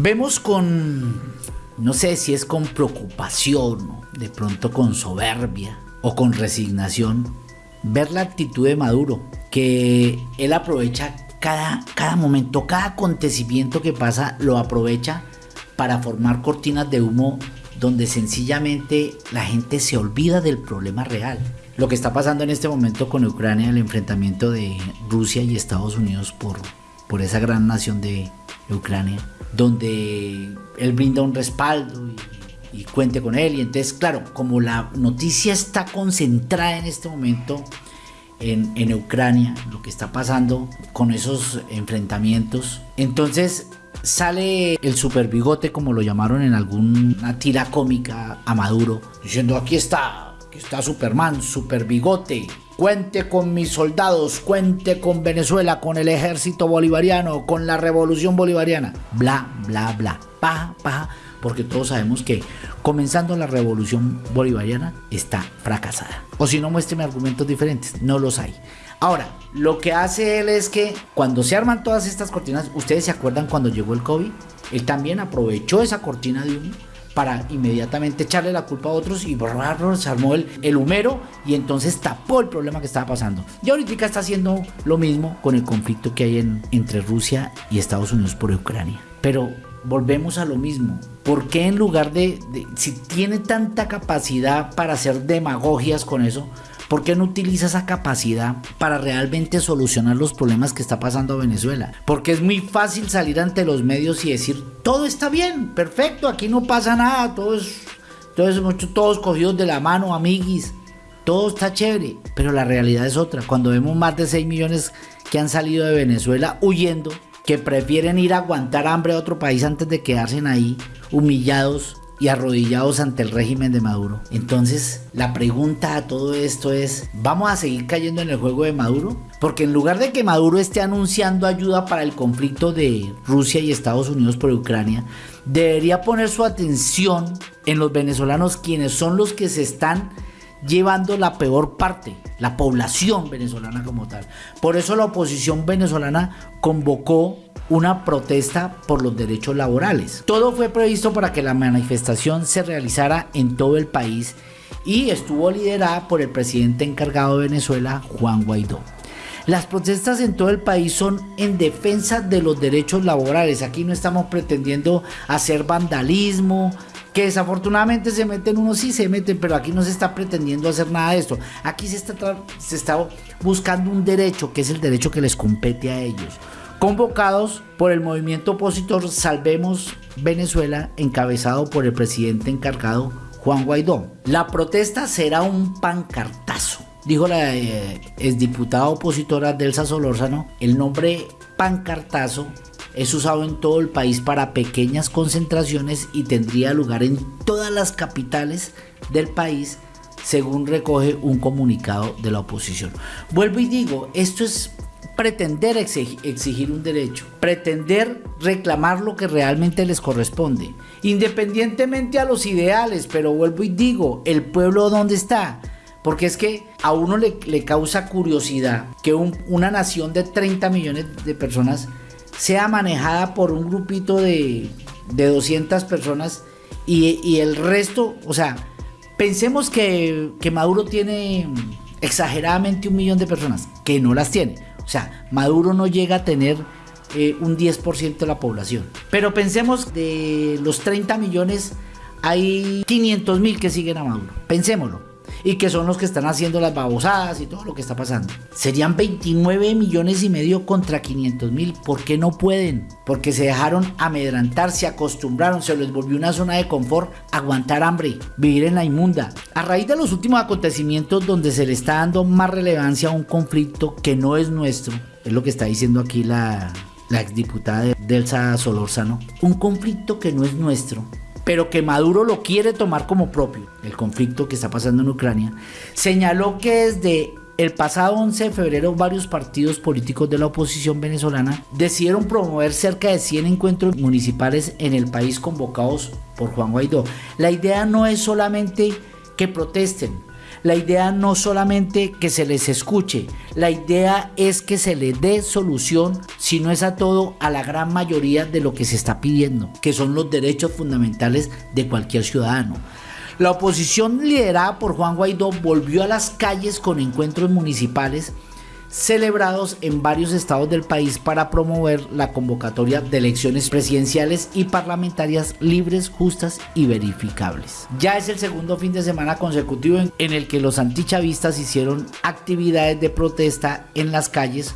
Vemos con, no sé si es con preocupación, de pronto con soberbia o con resignación, ver la actitud de Maduro, que él aprovecha cada, cada momento, cada acontecimiento que pasa, lo aprovecha para formar cortinas de humo donde sencillamente la gente se olvida del problema real. Lo que está pasando en este momento con Ucrania, el enfrentamiento de Rusia y Estados Unidos por, por esa gran nación de Ucrania, donde él brinda un respaldo y, cuente con él. Y entonces, claro, como la noticia está concentrada en este momento en, en Ucrania, lo que está pasando con esos enfrentamientos, entonces sale el super bigote, como lo llamaron en alguna tira cómica a Maduro, diciendo aquí está, aquí está Superman, super bigote. Cuente con mis soldados, cuente con Venezuela, con el ejército bolivariano, con la revolución bolivariana. Bla, bla, bla. Pa, pa. Porque todos sabemos que comenzando la revolución bolivariana está fracasada. O si no, muéstreme argumentos diferentes. No los hay. Ahora, lo que hace él es que cuando se arman todas estas cortinas, ustedes se acuerdan cuando llegó el COVID, él también aprovechó esa cortina de humo para inmediatamente echarle la culpa a otros y se armó el, el humero y entonces tapó el problema que estaba pasando. Y ahorita está haciendo lo mismo con el conflicto que hay en, entre Rusia y Estados Unidos por Ucrania. Pero volvemos a lo mismo. ¿Por qué en lugar de, si tiene tanta capacidad para hacer demagogias con eso, ¿Por qué no utiliza esa capacidad para realmente solucionar los problemas que está pasando Venezuela? Porque es muy fácil salir ante los medios y decir, todo está bien, perfecto, aquí no pasa nada, todos, todos, todos cogidos de la mano, amiguis, todo está chévere. Pero la realidad es otra. Cuando vemos más de 6 millones que han salido de Venezuela huyendo, que prefieren ir a aguantar hambre a otro país antes de quedarse ahí humillados y arrodillados ante el régimen de Maduro. Entonces, la pregunta a todo esto es, ¿vamos a seguir cayendo en el juego de Maduro? Porque en lugar de que Maduro esté anunciando ayuda para el conflicto de Rusia y Estados Unidos por Ucrania, debería poner su atención en los venezolanos quienes son los que se están llevando la peor parte, la población venezolana como tal. Por eso la oposición venezolana convocó una protesta por los derechos laborales. Todo fue previsto para que la manifestación se realizara en todo el país y estuvo liderada por el presidente encargado de Venezuela, Juan Guaidó. Las protestas en todo el país son en defensa de los derechos laborales. Aquí no estamos pretendiendo hacer vandalismo, que desafortunadamente se meten unos sí se meten, pero aquí no se está pretendiendo hacer nada de esto. Aquí se está, se está buscando un derecho que es el derecho que les compete a ellos convocados por el movimiento opositor Salvemos Venezuela, encabezado por el presidente encargado Juan Guaidó. La protesta será un pancartazo, dijo la eh, exdiputada opositora Delsa Solórzano. El nombre pancartazo es usado en todo el país para pequeñas concentraciones y tendría lugar en todas las capitales del país según recoge un comunicado de la oposición. Vuelvo y digo, esto es pretender exigir un derecho, pretender reclamar lo que realmente les corresponde, independientemente a los ideales, pero vuelvo y digo, el pueblo dónde está, porque es que a uno le, causa curiosidad que una nación de 30 millones de personas sea manejada por un grupito de, de 200 personas y, el resto, o sea, pensemos que Maduro tiene exageradamente un millón de personas, que no las tiene o sea, Maduro no llega a tener eh, un 10% de la población. Pero pensemos de los 30 millones, hay 500 mil que siguen a Maduro. Pensémoslo y que son los que están haciendo las babosadas y todo lo que está pasando. Serían 29 millones y medio contra 500 mil. ¿Por qué no pueden? Porque se dejaron amedrantar, se acostumbraron, se les volvió una zona de confort, aguantar hambre, vivir en la inmunda. A raíz de los últimos acontecimientos donde se le está dando más relevancia a un conflicto que no es nuestro, es lo que está diciendo aquí la, la exdiputada Delsa Solórzano, un conflicto que no es nuestro, pero que Maduro lo quiere tomar como propio, el conflicto que está pasando en Ucrania, señaló que desde el pasado 11 de febrero varios partidos políticos de la oposición venezolana decidieron promover cerca de 100 encuentros municipales en el país convocados por Juan Guaidó. La idea no es solamente que protesten, La idea no solamente que se les escuche, la idea es que se le dé solución, si no es a todo, a la gran mayoría de lo que se está pidiendo, que son los derechos fundamentales de cualquier ciudadano. La oposición liderada por Juan Guaidó volvió a las calles con encuentros municipales celebrados en varios estados del país para promover la convocatoria de elecciones presidenciales y parlamentarias libres, justas y verificables. Ya es el segundo fin de semana consecutivo en, el que los antichavistas hicieron actividades de protesta en las calles,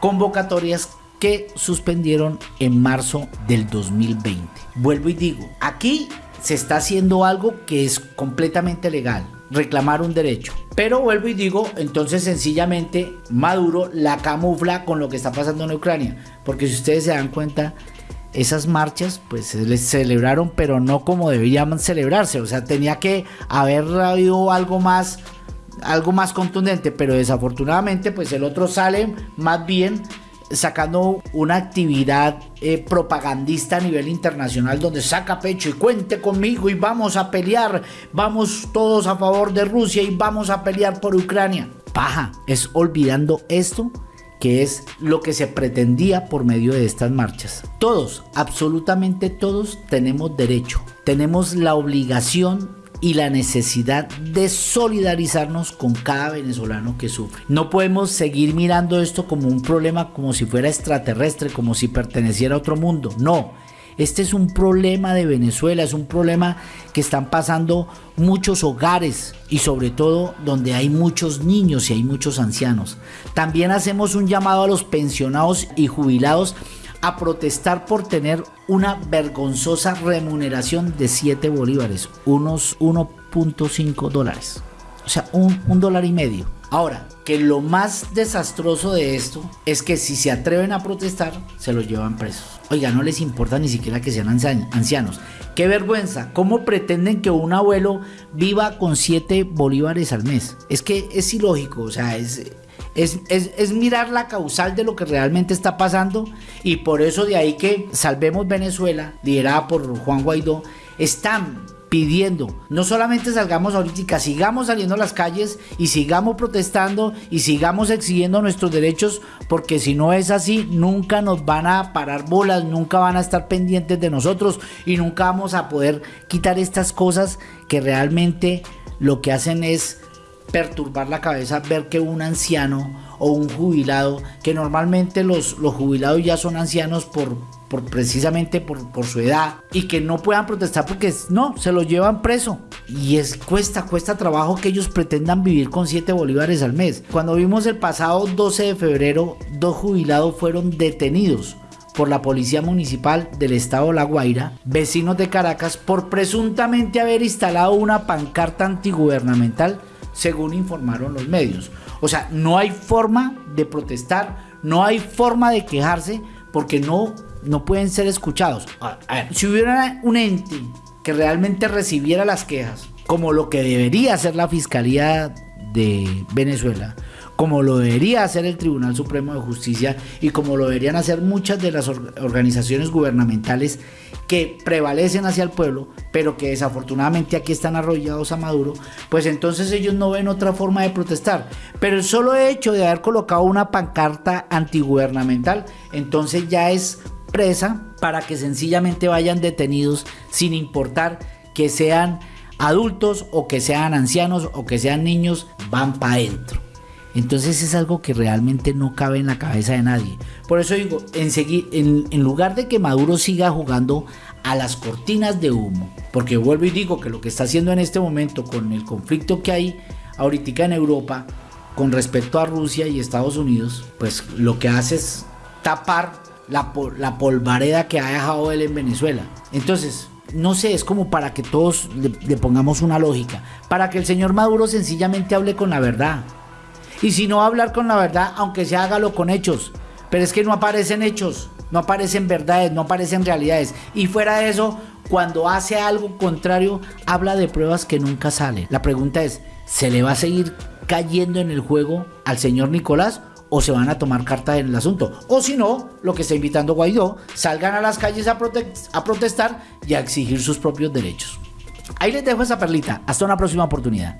convocatorias que suspendieron en marzo del 2020. Vuelvo y digo, aquí se está haciendo algo que es completamente legal, reclamar un derecho. Pero vuelvo y digo, entonces sencillamente Maduro la camufla con lo que está pasando en Ucrania. Porque si ustedes se dan cuenta, esas marchas pues se les celebraron, pero no como debían celebrarse. O sea, tenía que haber habido algo más, algo más contundente. Pero desafortunadamente pues el otro sale más bien sacando una actividad eh, propagandista a nivel internacional donde saca pecho y cuente conmigo y vamos a pelear, vamos todos a favor de Rusia y vamos a pelear por Ucrania. Paja, es olvidando esto que es lo que se pretendía por medio de estas marchas. Todos, absolutamente todos, tenemos derecho, tenemos la obligación y la necesidad de solidarizarnos con cada venezolano que sufre. No podemos seguir mirando esto como un problema como si fuera extraterrestre, como si perteneciera a otro mundo. No, este es un problema de Venezuela, es un problema que están pasando muchos hogares y sobre todo donde hay muchos niños y hay muchos ancianos. También hacemos un llamado a los pensionados y jubilados a protestar por tener una vergonzosa remuneración de 7 bolívares, unos 1.5 dólares. O sea, un, un dólar y medio. Ahora, que lo más desastroso de esto es que si se atreven a protestar, se los llevan presos. Oiga, no les importa ni siquiera que sean ancianos. Qué vergüenza, ¿cómo pretenden que un abuelo viva con 7 bolívares al mes? Es que es ilógico, o sea, es, es, mirar la causal de lo que realmente está pasando y por eso de ahí que Salvemos Venezuela, liderada por Juan Guaidó, están pidiendo, no solamente salgamos ahorita, sigamos saliendo a las calles y sigamos protestando y sigamos exigiendo nuestros derechos, porque si no es así, nunca nos van a parar bolas, nunca van a estar pendientes de nosotros y nunca vamos a poder quitar estas cosas que realmente lo que hacen es perturbar la cabeza ver que un anciano o un jubilado, que normalmente los, los jubilados ya son ancianos por, por precisamente por, por, su edad y que no puedan protestar porque no, se los llevan preso. Y es cuesta, cuesta trabajo que ellos pretendan vivir con 7 bolívares al mes. Cuando vimos el pasado 12 de febrero, dos jubilados fueron detenidos por la Policía Municipal del Estado La Guaira, vecinos de Caracas, por presuntamente haber instalado una pancarta antigubernamental según informaron los medios. O sea, no hay forma de protestar, no hay forma de quejarse porque no, no pueden ser escuchados. Ver, si hubiera un ente que realmente recibiera las quejas, como lo que debería hacer la Fiscalía de Venezuela, como lo debería hacer el Tribunal Supremo de Justicia y como lo deberían hacer muchas de las organizaciones gubernamentales que prevalecen hacia el pueblo, pero que desafortunadamente aquí están arrollados a Maduro, pues entonces ellos no ven otra forma de protestar. Pero el solo hecho de haber colocado una pancarta antigubernamental, entonces ya es presa para que sencillamente vayan detenidos sin importar que sean adultos o que sean ancianos o que sean niños, van para adentro. Entonces es algo que realmente no cabe en la cabeza de nadie. Por eso digo, en, en, en, lugar de que Maduro siga jugando a las cortinas de humo, porque vuelvo y digo que lo que está haciendo en este momento con el conflicto que hay ahorita en Europa con respecto a Rusia y Estados Unidos, pues lo que hace es tapar la, la polvareda que ha dejado él en Venezuela. Entonces, no sé, es como para que todos le pongamos una lógica, para que el señor Maduro sencillamente hable con la verdad y si no hablar con la verdad, aunque se hágalo con hechos. Pero es que no aparecen hechos, no aparecen verdades, no aparecen realidades. Y fuera de eso, cuando hace algo contrario, habla de pruebas que nunca salen. La pregunta es, ¿se le va a seguir cayendo en el juego al señor Nicolás? o se van a tomar carta en el asunto. O si no, lo que está invitando Guaidó, salgan a las calles a, protestar y a exigir sus propios derechos. Ahí les dejo esa perlita. Hasta una próxima oportunidad.